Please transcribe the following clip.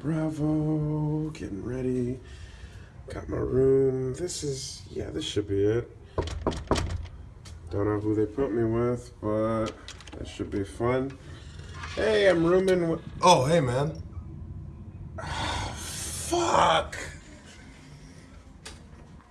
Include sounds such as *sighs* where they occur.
Bravo, getting ready. Got my room. This is, yeah, this should be it. Don't know who they put me with, but that should be fun. Hey, I'm rooming with. Oh, hey, man. *sighs* Fuck!